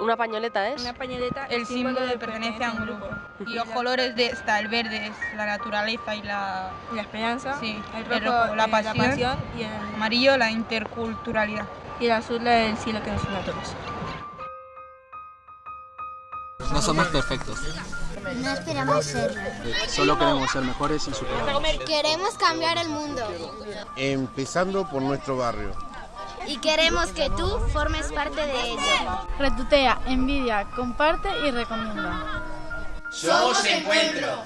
Una pañoleta es. Una pañoleta El símbolo de pertenencia a un grupo. Y los colores de esta, el verde es la naturaleza y la... La esperanza, Sí, el el rojo, rojo, la eh, pasión. y el, Amarillo, la interculturalidad. y el azul el cielo que nos une a todos. No somos perfectos, No esperamos serlo. solo queremos ser mejores y superarnos. Queremos cambiar el mundo. empezando por nuestro barrio. Y queremos que tú formes parte de ello. Retutea, envidia, comparte y recomienda. Somos Encuentro.